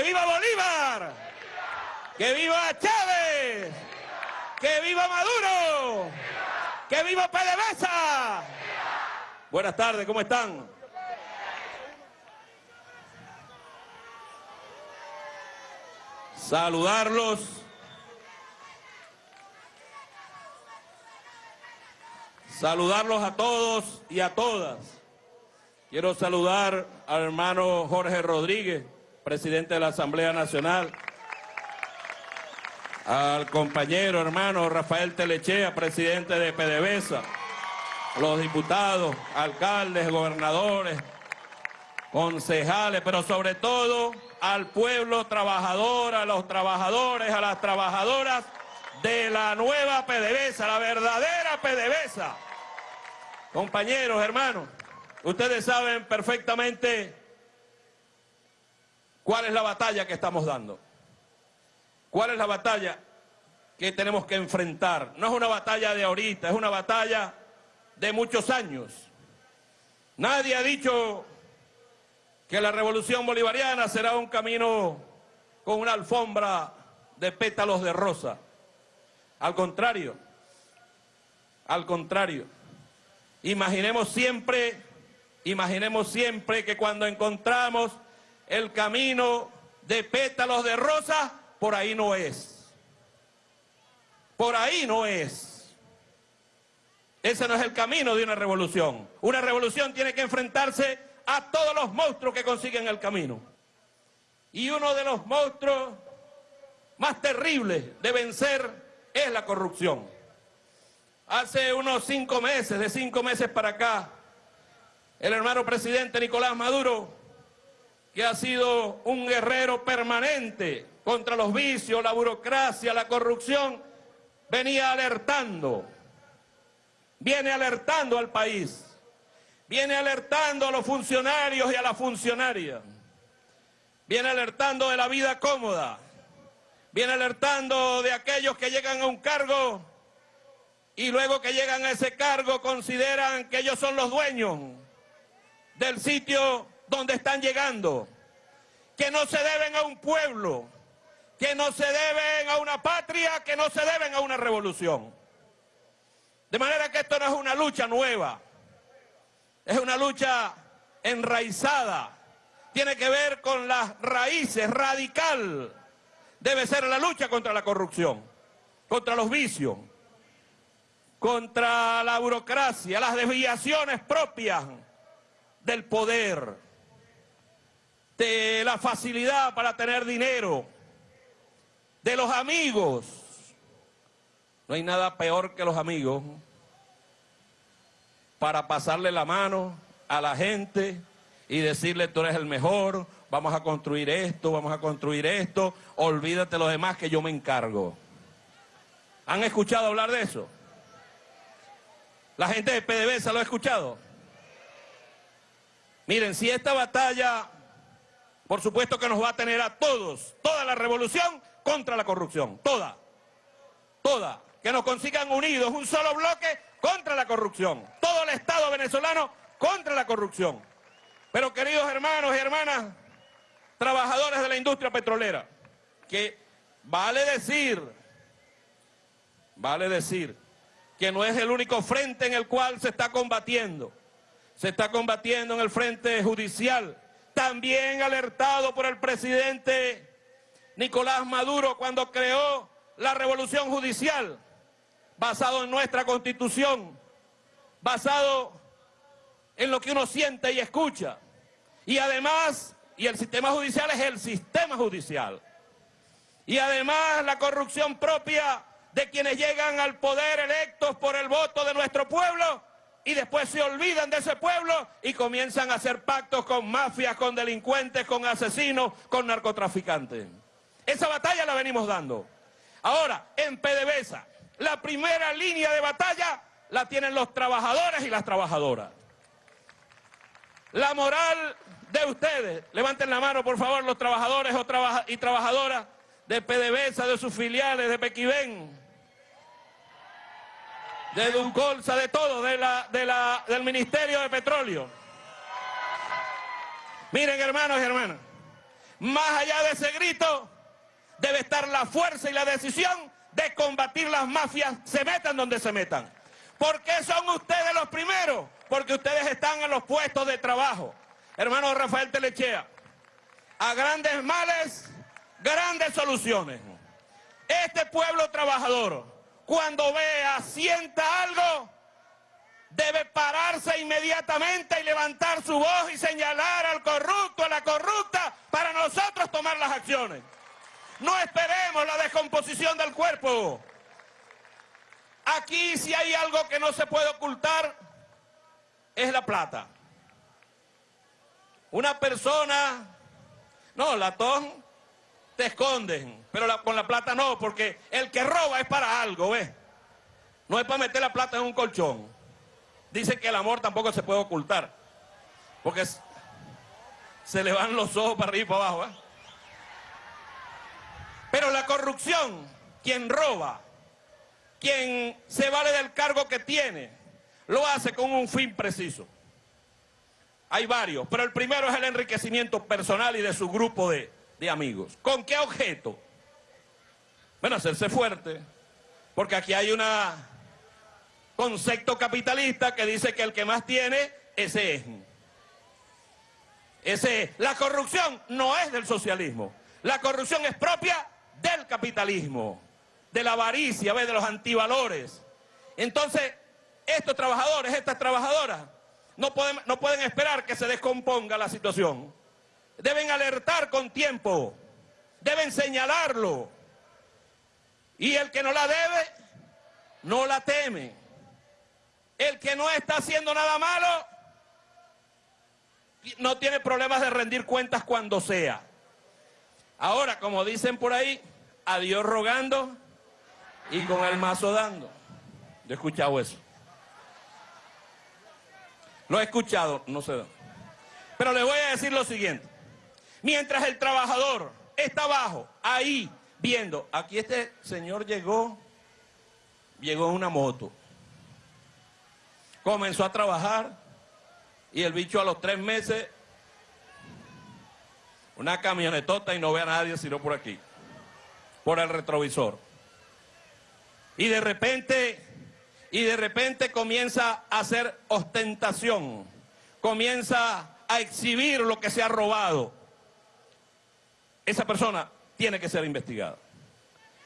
¡Que viva Bolívar! ¡Que viva Chávez! ¡Que viva Maduro! ¡Que viva PDVSA! Buenas tardes, ¿cómo están? Saludarlos. Saludarlos a todos y a todas. Quiero saludar al hermano Jorge Rodríguez, presidente de la Asamblea Nacional, al compañero hermano Rafael Telechea, presidente de PDVSA, los diputados, alcaldes, gobernadores, concejales, pero sobre todo al pueblo trabajador, a los trabajadores, a las trabajadoras de la nueva PDVSA, la verdadera PDVSA. Compañeros, hermanos, ustedes saben perfectamente cuál es la batalla que estamos dando. ¿Cuál es la batalla que tenemos que enfrentar? No es una batalla de ahorita, es una batalla de muchos años. Nadie ha dicho que la revolución bolivariana será un camino con una alfombra de pétalos de rosa. Al contrario, al contrario. Imaginemos siempre, imaginemos siempre que cuando encontramos el camino de pétalos de rosa, por ahí no es. Por ahí no es. Ese no es el camino de una revolución. Una revolución tiene que enfrentarse a todos los monstruos que consiguen el camino. Y uno de los monstruos más terribles de vencer es la corrupción. Hace unos cinco meses, de cinco meses para acá, el hermano presidente Nicolás Maduro, que ha sido un guerrero permanente contra los vicios, la burocracia, la corrupción, venía alertando, viene alertando al país, viene alertando a los funcionarios y a las funcionarias, viene alertando de la vida cómoda, viene alertando de aquellos que llegan a un cargo y luego que llegan a ese cargo consideran que ellos son los dueños del sitio donde están llegando, que no se deben a un pueblo, que no se deben a una patria, que no se deben a una revolución. De manera que esto no es una lucha nueva, es una lucha enraizada, tiene que ver con las raíces, radical. Debe ser la lucha contra la corrupción, contra los vicios, contra la burocracia, las desviaciones propias del poder, de la facilidad para tener dinero, de los amigos. No hay nada peor que los amigos para pasarle la mano a la gente y decirle tú eres el mejor, vamos a construir esto, vamos a construir esto, olvídate lo demás que yo me encargo. ¿Han escuchado hablar de eso? La gente de PDVSA lo ha escuchado. Miren, si esta batalla, por supuesto que nos va a tener a todos, toda la revolución, contra la corrupción, toda, toda, que nos consigan unidos, un solo bloque contra la corrupción, todo el Estado venezolano contra la corrupción. Pero queridos hermanos y hermanas, trabajadores de la industria petrolera, que vale decir, vale decir, que no es el único frente en el cual se está combatiendo. Se está combatiendo en el frente judicial, también alertado por el presidente Nicolás Maduro cuando creó la revolución judicial, basado en nuestra constitución, basado en lo que uno siente y escucha. Y además, y el sistema judicial es el sistema judicial. Y además la corrupción propia de quienes llegan al poder electos por el voto de nuestro pueblo y después se olvidan de ese pueblo y comienzan a hacer pactos con mafias, con delincuentes, con asesinos, con narcotraficantes. Esa batalla la venimos dando. Ahora, en PDVSA, la primera línea de batalla la tienen los trabajadores y las trabajadoras. La moral de ustedes, levanten la mano por favor los trabajadores y trabajadoras de PDVSA, de sus filiales, de Pequibén, de Duncolsa, de todo, de la, de la, del Ministerio de Petróleo. Miren hermanos y hermanas, más allá de ese grito, debe estar la fuerza y la decisión de combatir las mafias, se metan donde se metan. ¿Por qué son ustedes los primeros? Porque ustedes están en los puestos de trabajo. Hermano Rafael Telechea, a grandes males, grandes soluciones. Este pueblo trabajador, cuando vea, sienta algo, debe pararse inmediatamente y levantar su voz y señalar al corrupto, a la corrupta, para nosotros tomar las acciones. No esperemos la descomposición del cuerpo. Aquí si hay algo que no se puede ocultar, es la plata. Una persona, no, latón, te esconden, pero con la plata no, porque el que roba es para algo, ¿ves? No es para meter la plata en un colchón. Dice que el amor tampoco se puede ocultar, porque se le van los ojos para arriba y para abajo, ¿eh? Pero la corrupción, quien roba, quien se vale del cargo que tiene, lo hace con un fin preciso. Hay varios, pero el primero es el enriquecimiento personal y de su grupo de, de amigos. ¿Con qué objeto? Bueno, hacerse fuerte, porque aquí hay un concepto capitalista que dice que el que más tiene, ese es. Ese es. La corrupción no es del socialismo. La corrupción es propia del capitalismo, de la avaricia, de los antivalores. Entonces, estos trabajadores, estas trabajadoras, no pueden esperar que se descomponga la situación. Deben alertar con tiempo, deben señalarlo. Y el que no la debe, no la teme. El que no está haciendo nada malo, no tiene problemas de rendir cuentas cuando sea. Ahora, como dicen por ahí, a Dios rogando y con el mazo dando. Yo he escuchado eso. Lo he escuchado, no sé. Pero le voy a decir lo siguiente. Mientras el trabajador está abajo, ahí, viendo, aquí este señor llegó, llegó en una moto. Comenzó a trabajar y el bicho a los tres meses, una camionetota y no ve a nadie sino por aquí por el retrovisor. Y de repente, y de repente comienza a hacer ostentación, comienza a exhibir lo que se ha robado. Esa persona tiene que ser investigada.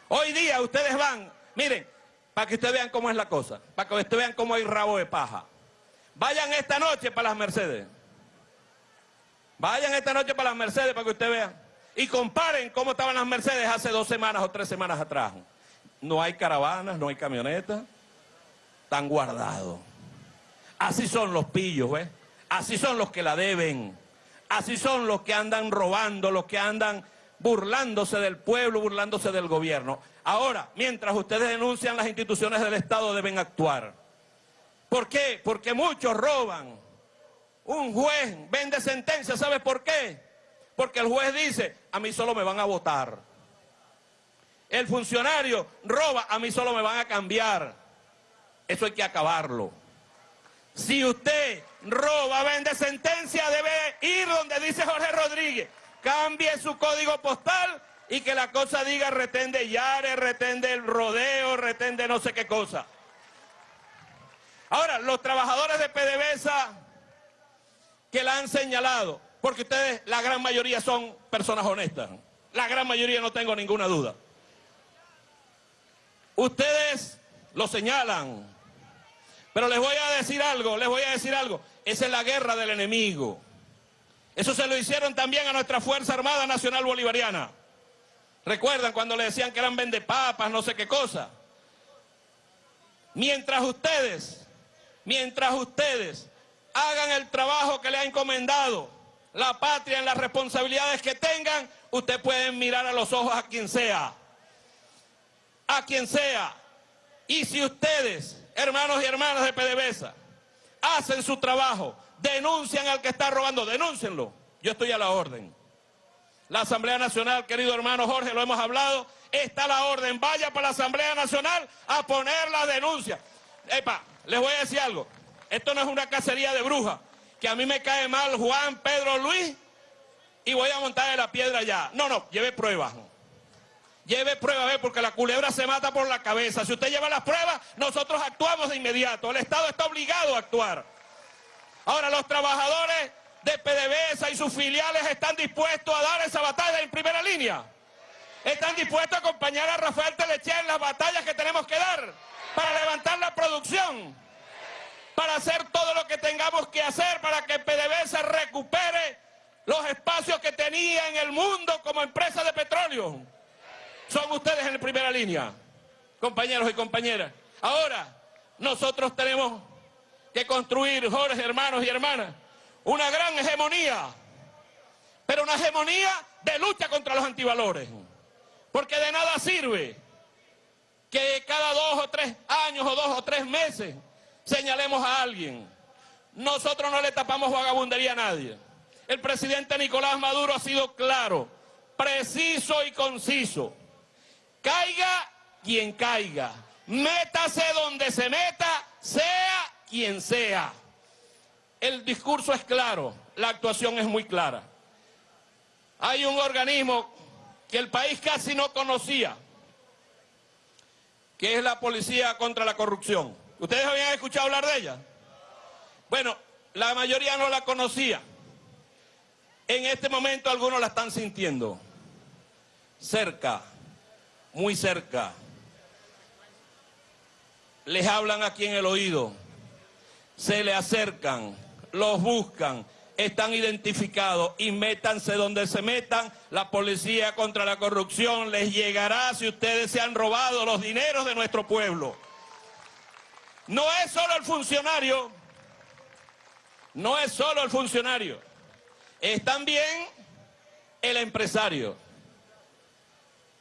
Hoy día ustedes van, miren, para que ustedes vean cómo es la cosa, para que ustedes vean cómo hay rabo de paja. Vayan esta noche para las Mercedes. Vayan esta noche para las Mercedes para que ustedes vean y comparen cómo estaban las Mercedes hace dos semanas o tres semanas atrás. No hay caravanas, no hay camionetas, están guardados. Así son los pillos, ¿ves? Así son los que la deben. Así son los que andan robando, los que andan burlándose del pueblo, burlándose del gobierno. Ahora, mientras ustedes denuncian las instituciones del Estado deben actuar. ¿Por qué? Porque muchos roban. Un juez vende sentencia, ¿sabe por qué? Porque el juez dice, a mí solo me van a votar. El funcionario roba, a mí solo me van a cambiar. Eso hay que acabarlo. Si usted roba, vende sentencia, debe ir donde dice Jorge Rodríguez. Cambie su código postal y que la cosa diga retén de Yare, retén rodeo, retén de no sé qué cosa. Ahora, los trabajadores de PDVSA que la han señalado, porque ustedes, la gran mayoría son personas honestas. La gran mayoría no tengo ninguna duda. Ustedes lo señalan. Pero les voy a decir algo, les voy a decir algo. Esa es la guerra del enemigo. Eso se lo hicieron también a nuestra Fuerza Armada Nacional Bolivariana. ¿Recuerdan cuando le decían que eran vendepapas, no sé qué cosa? Mientras ustedes, mientras ustedes hagan el trabajo que le ha encomendado la patria, en las responsabilidades que tengan, ustedes pueden mirar a los ojos a quien sea. A quien sea. Y si ustedes, hermanos y hermanas de PDVSA, hacen su trabajo, denuncian al que está robando, denúncienlo. Yo estoy a la orden. La Asamblea Nacional, querido hermano Jorge, lo hemos hablado, está a la orden. Vaya para la Asamblea Nacional a poner la denuncia. Epa, les voy a decir algo. Esto no es una cacería de brujas que a mí me cae mal Juan, Pedro, Luis, y voy a montar en la piedra ya. No, no, lleve pruebas. Lleve pruebas, porque la culebra se mata por la cabeza. Si usted lleva las pruebas, nosotros actuamos de inmediato. El Estado está obligado a actuar. Ahora, los trabajadores de PDVSA y sus filiales están dispuestos a dar esa batalla en primera línea. Están dispuestos a acompañar a Rafael Teleche en las batallas que tenemos que dar para levantar la producción, para hacer todo lo que tengamos que hacer para que PDVSA recupere los espacios que tenía en el mundo como empresa de petróleo. Son ustedes en primera línea, compañeros y compañeras. Ahora, nosotros tenemos que construir, Jorge, hermanos y hermanas, una gran hegemonía, pero una hegemonía de lucha contra los antivalores. Porque de nada sirve que cada dos o tres años o dos o tres meses señalemos a alguien. Nosotros no le tapamos vagabundería a nadie. El presidente Nicolás Maduro ha sido claro, preciso y conciso. Caiga quien caiga, métase donde se meta, sea quien sea. El discurso es claro, la actuación es muy clara. Hay un organismo que el país casi no conocía, que es la Policía contra la Corrupción. ¿Ustedes habían escuchado hablar de ella? Bueno, la mayoría no la conocía. En este momento algunos la están sintiendo. Cerca, muy cerca. Les hablan aquí en el oído. Se le acercan, los buscan, están identificados y métanse donde se metan. La policía contra la corrupción les llegará si ustedes se han robado los dineros de nuestro pueblo. No es solo el funcionario, no es solo el funcionario es también el empresario.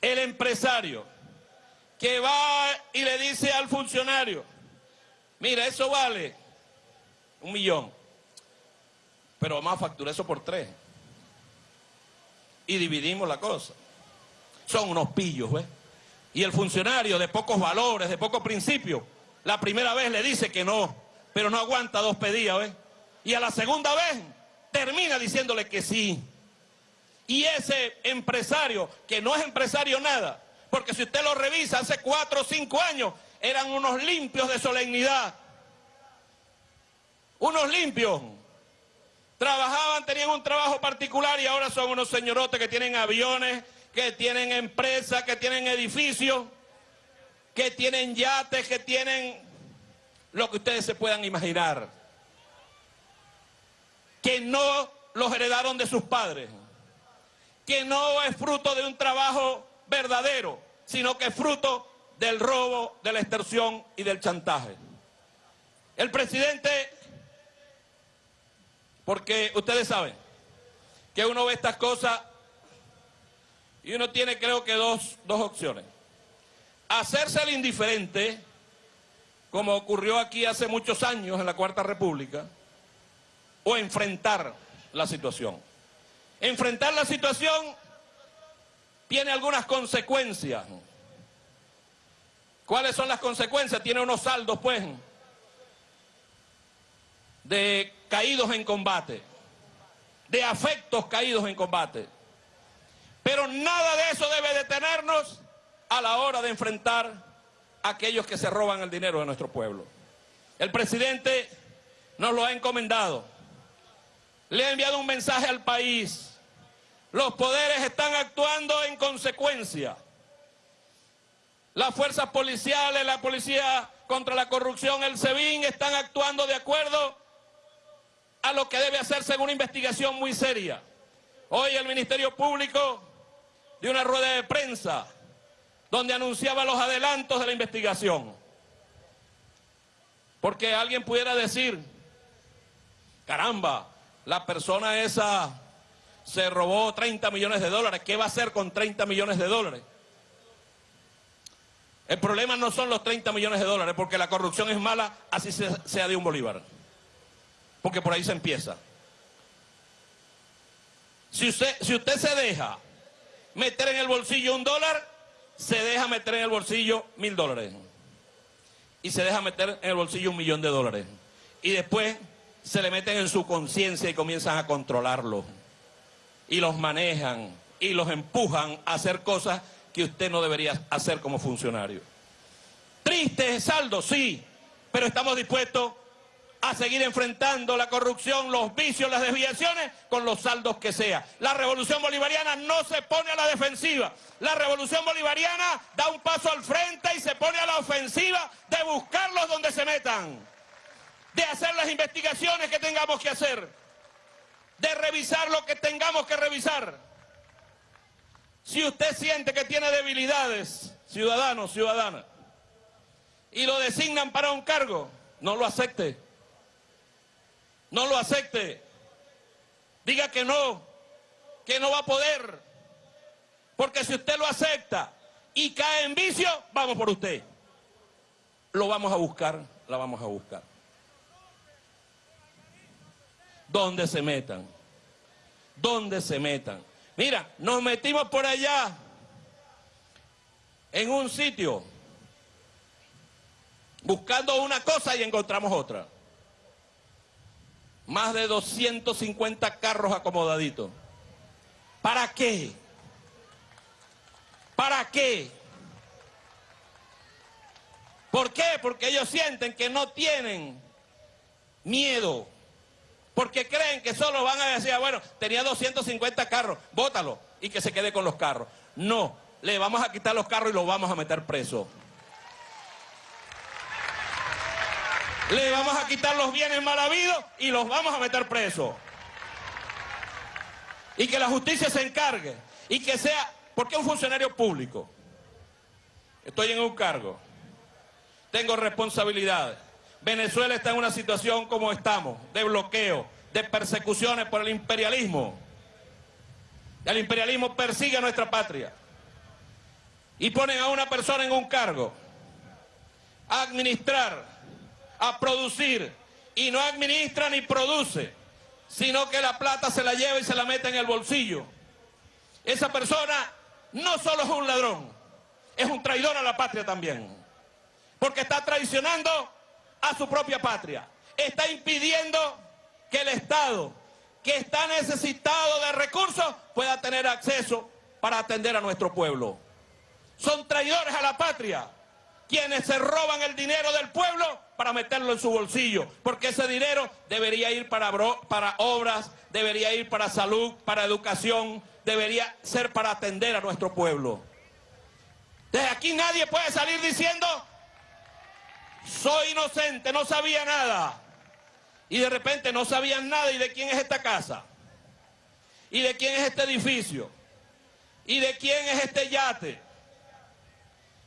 El empresario que va y le dice al funcionario, mira, eso vale un millón, pero vamos a facturar eso por tres. Y dividimos la cosa. Son unos pillos, ¿ves? Y el funcionario de pocos valores, de pocos principios, la primera vez le dice que no, pero no aguanta dos pedidas, ¿ves? Y a la segunda vez termina diciéndole que sí. Y ese empresario, que no es empresario nada, porque si usted lo revisa, hace cuatro o cinco años eran unos limpios de solemnidad. Unos limpios. Trabajaban, tenían un trabajo particular y ahora son unos señorotes que tienen aviones, que tienen empresas, que tienen edificios, que tienen yates, que tienen lo que ustedes se puedan imaginar que no los heredaron de sus padres, que no es fruto de un trabajo verdadero, sino que es fruto del robo, de la extorsión y del chantaje. El presidente, porque ustedes saben que uno ve estas cosas y uno tiene creo que dos, dos opciones. Hacerse el indiferente, como ocurrió aquí hace muchos años en la Cuarta República, o enfrentar la situación. Enfrentar la situación tiene algunas consecuencias. ¿Cuáles son las consecuencias? Tiene unos saldos, pues, de caídos en combate, de afectos caídos en combate. Pero nada de eso debe detenernos a la hora de enfrentar a aquellos que se roban el dinero de nuestro pueblo. El presidente nos lo ha encomendado le ha enviado un mensaje al país. Los poderes están actuando en consecuencia. Las fuerzas policiales, la policía contra la corrupción, el SEBIN, están actuando de acuerdo a lo que debe hacerse en una investigación muy seria. Hoy el Ministerio Público dio una rueda de prensa donde anunciaba los adelantos de la investigación. Porque alguien pudiera decir, caramba, la persona esa se robó 30 millones de dólares. ¿Qué va a hacer con 30 millones de dólares? El problema no son los 30 millones de dólares, porque la corrupción es mala, así sea de un bolívar. Porque por ahí se empieza. Si usted, si usted se deja meter en el bolsillo un dólar, se deja meter en el bolsillo mil dólares. Y se deja meter en el bolsillo un millón de dólares. Y después se le meten en su conciencia y comienzan a controlarlo. y los manejan y los empujan a hacer cosas que usted no debería hacer como funcionario. Triste saldo, sí, pero estamos dispuestos a seguir enfrentando la corrupción, los vicios, las desviaciones con los saldos que sea. La revolución bolivariana no se pone a la defensiva. La revolución bolivariana da un paso al frente y se pone a la ofensiva de buscarlos donde se metan, de hacer las investigaciones que tengamos que hacer, de revisar lo que tengamos que revisar. Si usted siente que tiene debilidades, ciudadanos, ciudadanas, y lo designan para un cargo, no lo acepte no lo acepte. Diga que no, que no va a poder. Porque si usted lo acepta y cae en vicio, vamos por usted. Lo vamos a buscar, la vamos a buscar. ¿Dónde se metan? ¿Dónde se metan? Mira, nos metimos por allá en un sitio buscando una cosa y encontramos otra. Más de 250 carros acomodaditos. ¿Para qué? ¿Para qué? ¿Por qué? Porque ellos sienten que no tienen miedo. Porque creen que solo van a decir, ah, bueno, tenía 250 carros, bótalo y que se quede con los carros. No, le vamos a quitar los carros y los vamos a meter preso. Le vamos a quitar los bienes mal habidos y los vamos a meter presos. Y que la justicia se encargue. Y que sea, porque un funcionario público. Estoy en un cargo. Tengo responsabilidades. Venezuela está en una situación como estamos, de bloqueo, de persecuciones por el imperialismo. El imperialismo persigue a nuestra patria. Y ponen a una persona en un cargo. A administrar a producir y no administra ni produce, sino que la plata se la lleva y se la mete en el bolsillo. Esa persona no solo es un ladrón, es un traidor a la patria también, porque está traicionando a su propia patria, está impidiendo que el Estado, que está necesitado de recursos, pueda tener acceso para atender a nuestro pueblo. Son traidores a la patria, quienes se roban el dinero del pueblo para meterlo en su bolsillo, porque ese dinero debería ir para, obras, debería ir para salud, para educación, debería ser para atender a nuestro pueblo. Desde aquí nadie puede salir diciendo, soy inocente, no sabía nada. Y de repente no sabían nada y de quién es esta casa. Y de quién es este edificio. Y de quién es este yate.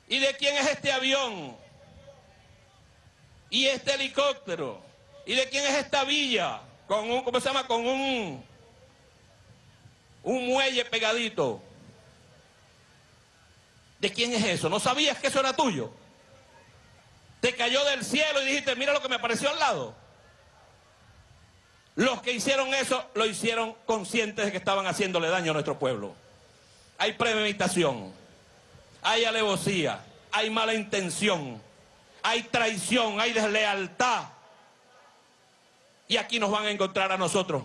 Y de quién es este avión y este helicóptero? ¿Y de quién es esta villa? Con un, ¿cómo se llama? Con un, un muelle pegadito. ¿De quién es eso? ¿No sabías que eso era tuyo? Te cayó del cielo y dijiste, mira lo que me apareció al lado. Los que hicieron eso lo hicieron conscientes de que estaban haciéndole daño a nuestro pueblo. Hay premeditación, hay alevosía, hay mala intención hay traición, hay deslealtad. Y aquí nos van a encontrar a nosotros,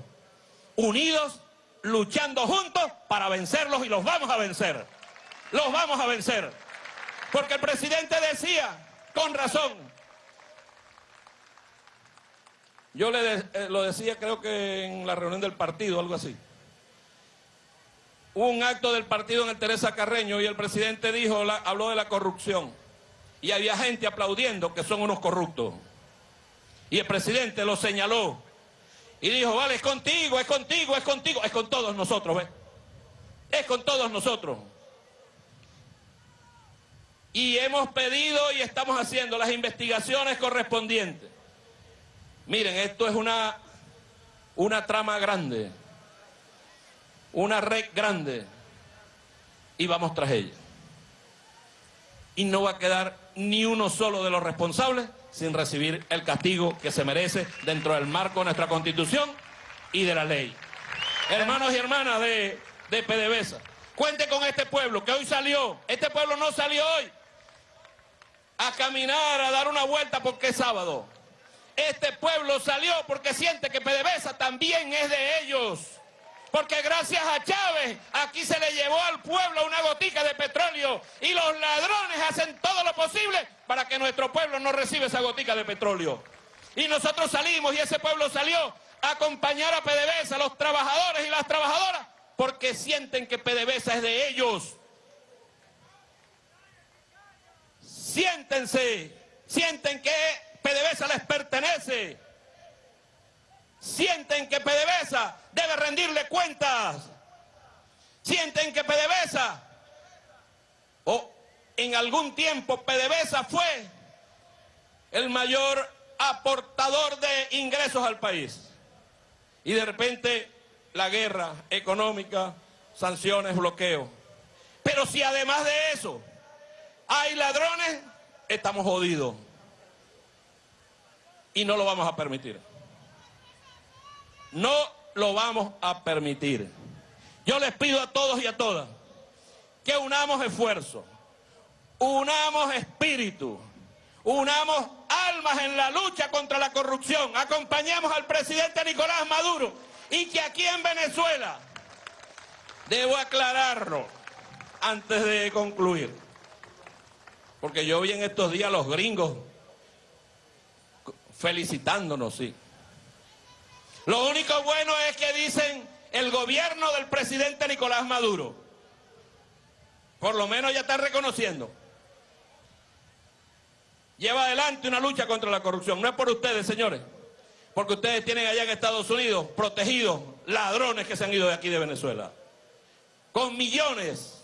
unidos, luchando juntos para vencerlos y los vamos a vencer. Los vamos a vencer. Porque el presidente decía, con razón, yo le eh, lo decía creo que en la reunión del partido, algo así. Hubo un acto del partido en el Teresa Carreño y el presidente dijo, habló de la corrupción y había gente aplaudiendo que son unos corruptos. Y el presidente lo señaló y dijo, vale, es contigo, es contigo, es contigo, es con todos nosotros, ¿ves? Es con todos nosotros. Y hemos pedido y estamos haciendo las investigaciones correspondientes. Miren, esto es una, una trama grande, una red grande, y vamos tras ella. Y no va a quedar ni uno solo de los responsables sin recibir el castigo que se merece dentro del marco de nuestra Constitución y de la ley. Hermanos y hermanas de, de PDVSA, cuente con este pueblo que hoy salió, este pueblo no salió hoy a caminar, a dar una vuelta porque es sábado. Este pueblo salió porque siente que PDVSA también es de ellos. Porque gracias a Chávez aquí se le llevó al pueblo una gotica de petróleo y los ladrones hacen todo lo posible para que nuestro pueblo no reciba esa gotica de petróleo. Y nosotros salimos y ese pueblo salió a acompañar a PDVSA, a los trabajadores y las trabajadoras, porque sienten que PDVSA es de ellos. Siéntense, sienten que PDVSA les pertenece. Sienten que PDVSA debe rendirle cuentas. Sienten que PDVSA o en algún tiempo PDVSA fue el mayor aportador de ingresos al país. Y de repente la guerra económica, sanciones, bloqueo. Pero si además de eso hay ladrones, estamos jodidos. Y no lo vamos a permitir. No lo vamos a permitir. Yo les pido a todos y a todas que unamos esfuerzo, unamos espíritu, unamos almas en la lucha contra la corrupción, acompañemos al presidente Nicolás Maduro y que aquí en Venezuela, debo aclararlo antes de concluir, porque yo vi en estos días a los gringos felicitándonos, sí. Lo único bueno es que dicen el gobierno del presidente Nicolás Maduro. Por lo menos ya está reconociendo. Lleva adelante una lucha contra la corrupción. No es por ustedes, señores. Porque ustedes tienen allá en Estados Unidos protegidos ladrones que se han ido de aquí de Venezuela. Con millones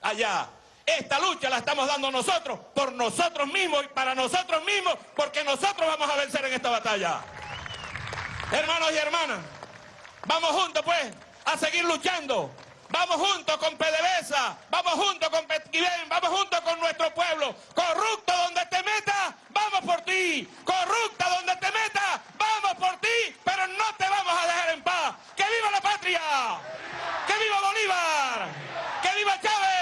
allá. Esta lucha la estamos dando nosotros, por nosotros mismos y para nosotros mismos, porque nosotros vamos a vencer en esta batalla. Hermanos y hermanas, vamos juntos pues a seguir luchando. Vamos juntos con PDVSA, vamos juntos con Petquibén, vamos juntos con nuestro pueblo. Corrupto donde te metas, vamos por ti. Corrupta donde te metas, vamos por ti, pero no te vamos a dejar en paz. ¡Que viva la patria! ¡Que viva Bolívar! ¡Que viva Chávez!